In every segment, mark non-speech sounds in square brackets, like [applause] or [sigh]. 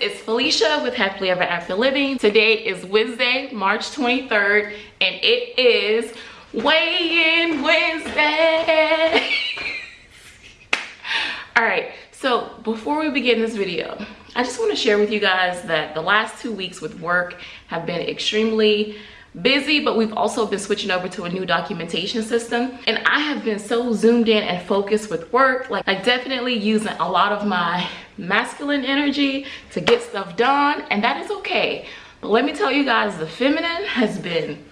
it's Felicia with Happily Ever After Living. Today is Wednesday, March 23rd, and it is Weigh-In Wednesday. [laughs] All right, so before we begin this video, I just want to share with you guys that the last two weeks with work have been extremely busy but we've also been switching over to a new documentation system and i have been so zoomed in and focused with work like i definitely using a lot of my masculine energy to get stuff done and that is okay. But let me tell you guys the feminine has been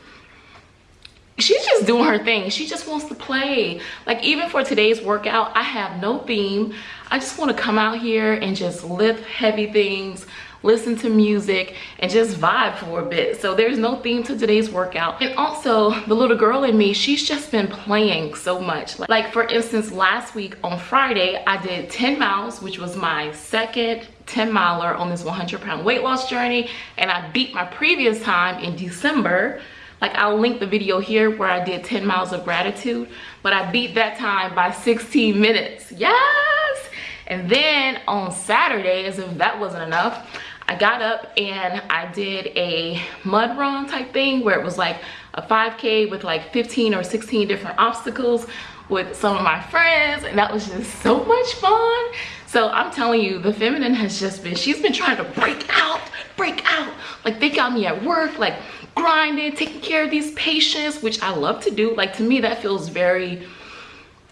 she's just doing her thing. She just wants to play. Like even for today's workout i have no theme. I just want to come out here and just lift heavy things listen to music and just vibe for a bit. So there's no theme to today's workout. And also the little girl in me she's just been playing so much. Like for instance last week on friday i did 10 miles which was my second 10 miler on this 100 pound weight loss journey. And i beat my previous time in december. Like i'll link the video here where i did 10 miles of gratitude. But i beat that time by 16 minutes. Yes! And then on saturday as if that wasn't enough I got up and I did a mud run type thing where it was like a 5k with like 15 or 16 different obstacles with some of my friends and that was just so much fun. So i'm telling you the feminine has just been she's been trying to break out break out. Like they got me at work like grinding taking care of these patients which i love to do. Like to me that feels very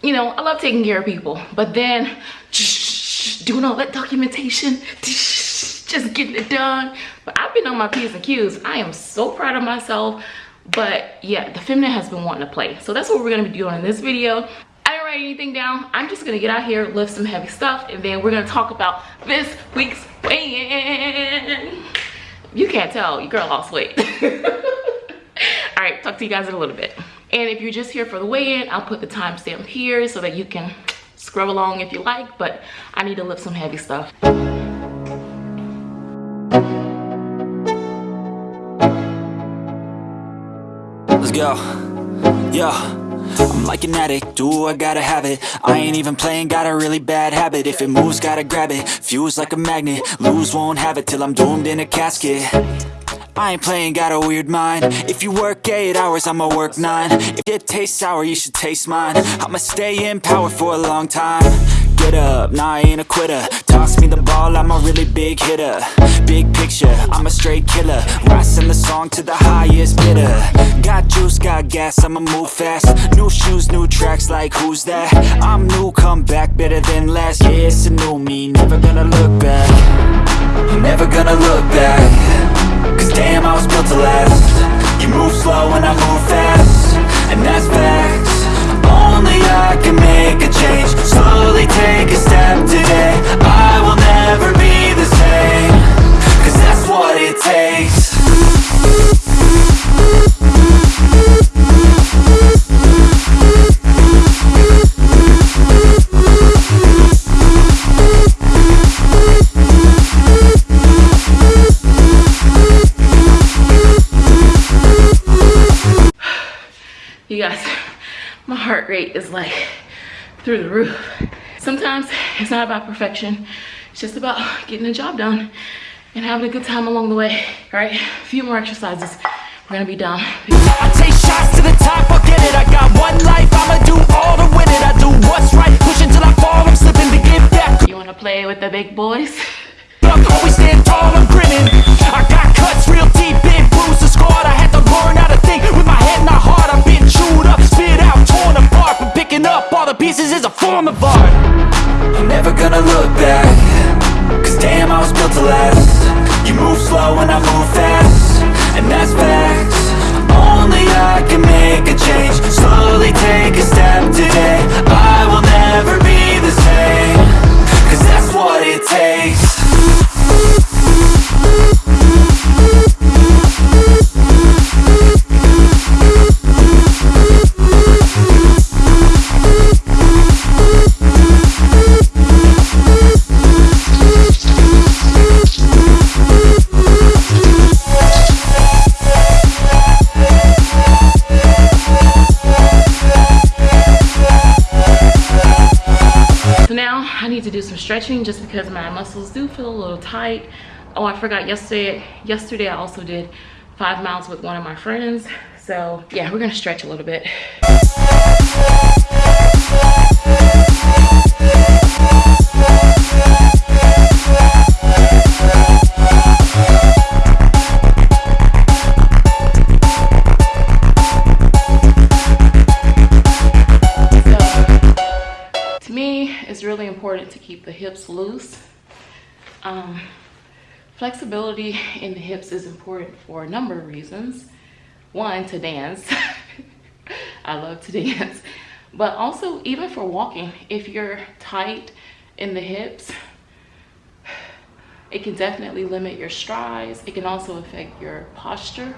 you know i love taking care of people. But then [laughs] doing all that documentation [laughs] just getting it done but i've been on my p's and q's i am so proud of myself but yeah the feminine has been wanting to play so that's what we're gonna be doing in this video I didn't write anything down. I'm just gonna get out here, lift some heavy stuff, and then we're gonna talk about this week's weigh-in. You can't tell, your girl lost weight. [laughs] All right, talk to you guys in a little bit. And if you're just here for the weigh-in, I'll put the timestamp here so that you can scrub along if you like, but I need to lift some heavy stuff. Let's go. Yeah. I'm like an addict, do I gotta have it? I ain't even playing, got a really bad habit. If it moves, gotta grab it, fuse like a magnet. Lose, won't have it till I'm doomed in a casket. I ain't playing, got a weird mind. If you work 8 hours, I'ma work 9 If it tastes sour, you should taste mine. I'ma stay in power for a long time Get up, nah I ain't a quitter. Toss me the ball, I'm a really big hitter. Big picture, I'm a straight killer. Rising the song to the highest bidder. Got juice, got gas, I'ma move fast. New shoes, new tracks, like who's that? I'm new, come back, better than last Yeah, it's a new me, never gonna look back. Never gonna look back. Cause damn, I was built to last. You move slow and I move fast. And that's facts. Only I can make a change. Slowly heart rate is like through the roof. Sometimes it's not about perfection. It's just about getting the job done and having a good time along the way. All right, a few more exercises. We're gonna be done. I take shots to the top, get it. I got one life, I'ma do all to win it. I do what's right, push until I fall, I'm slipping to get back. You wanna play with the big boys? Always stand tall, I'm grinning. I got cuts real deep, big [sighs] I need to do some stretching just because my muscles do feel a little tight. Oh i forgot yesterday yesterday i also did five miles with one of my friends. So yeah we're gonna stretch a little bit loose. Um, flexibility in the hips is important for a number of reasons. One to dance. [laughs] I love to dance. But also even for walking if you're tight in the hips it can definitely limit your strides. It can also affect your posture.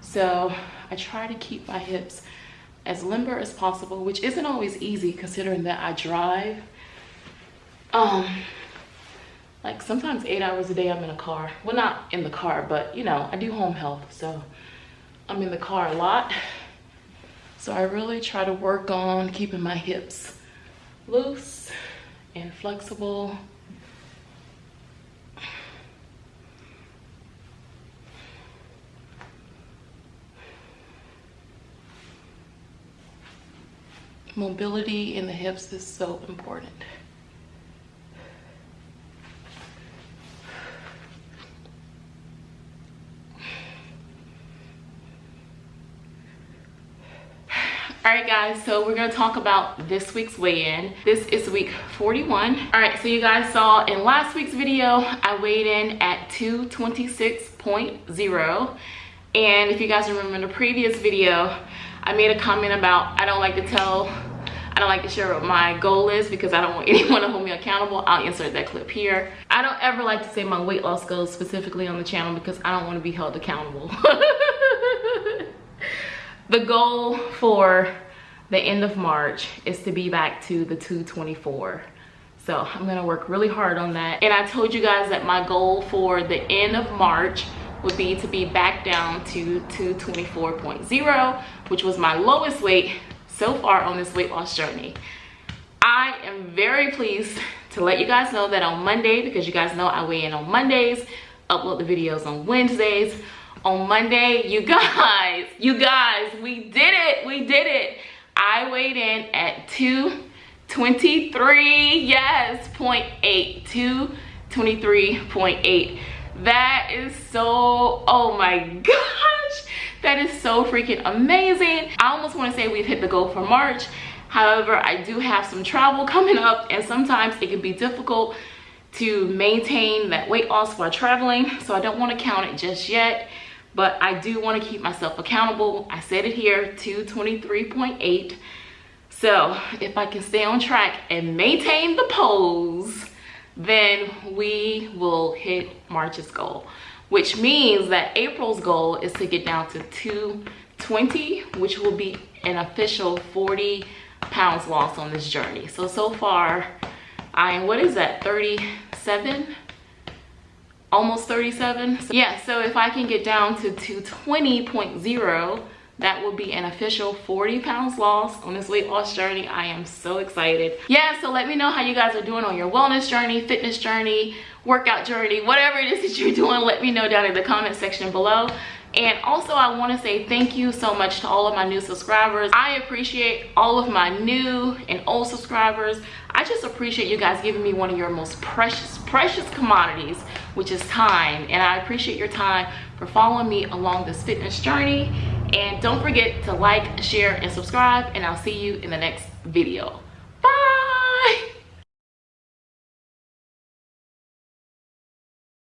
So i try to keep my hips as limber as possible, which isn't always easy considering that I drive. Um, like sometimes eight hours a day I'm in a car. Well, not in the car, but you know, I do home health, so I'm in the car a lot. So I really try to work on keeping my hips loose and flexible. mobility in the hips is so important. all right guys so we're to talk about this week's weigh-in this is week 41 all right so you guys saw in last week's video i weighed in at 226.0 and if you guys remember in the previous video i made a comment about i don't like to tell I don't like to share what my goal is because I don't want [laughs] anyone to hold me accountable. I'll insert that clip here. I don't ever like to say my weight loss goals specifically on the channel because I don't want to be held accountable. [laughs] the goal for the end of March is to be back to the 224. So I'm gonna work really hard on that. And I told you guys that my goal for the end of March would be to be back down to 224.0, which was my lowest weight so far on this weight loss journey. I am very pleased to let you guys know that on Monday, because you guys know I weigh in on Mondays, upload the videos on Wednesdays. On Monday, you guys, you guys, we did it, we did it. I weighed in at 223, yes, 0.8, 223.8. That is so, oh my gosh that is so freaking amazing. I almost want to say we've hit the goal for march. However i do have some travel coming up and sometimes it can be difficult to maintain that weight loss while traveling so i don't want to count it just yet but i do want to keep myself accountable i said it here 223.8 so if i can stay on track and maintain the pose then we will hit march's goal which means that April's goal is to get down to 220, which will be an official 40 pounds lost on this journey. So, so far, I am, what is that, 37? Almost 37? So, yeah, so if I can get down to 220.0, that will be an official 40 pounds lost on this weight loss journey. I am so excited. Yeah, so let me know how you guys are doing on your wellness journey, fitness journey, workout journey, whatever it is that you're [laughs] doing, let me know down in the comment section below. And also I want to say thank you so much to all of my new subscribers. I appreciate all of my new and old subscribers. I just appreciate you guys giving me one of your most precious, precious commodities, which is time. And I appreciate your time for following me along this fitness journey. And don't forget to like, share, and subscribe. And I'll see you in the next video.